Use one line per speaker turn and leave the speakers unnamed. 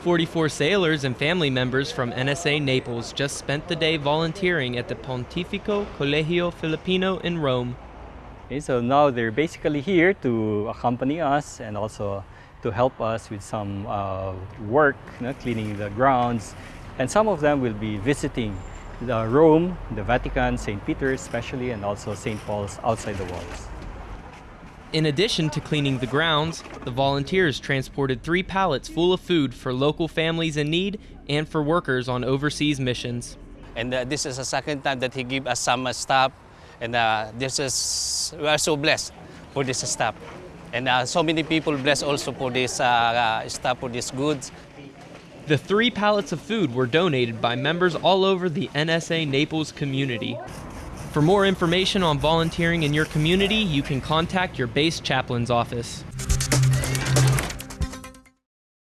44 sailors and family members from NSA Naples just spent the day volunteering at the Pontificio Collegio Filippino in Rome.
Okay, so now they're basically here to accompany us and also to help us with some uh, work, you know, cleaning the grounds. And some of them will be visiting the Rome, the Vatican, St. Peter's especially, and also St. Paul's outside the walls.
In addition to cleaning the grounds, the volunteers transported three pallets full of food for local families in need and for workers on overseas missions.
And uh, this is the second time that he give us some uh, stuff. And uh, this is, we are so blessed for this stuff. And uh, so many people blessed also for this uh, uh, stuff, for these goods.
The three pallets of food were donated by members all over the NSA Naples community. For more information on volunteering in your community, you can contact your base chaplain's office.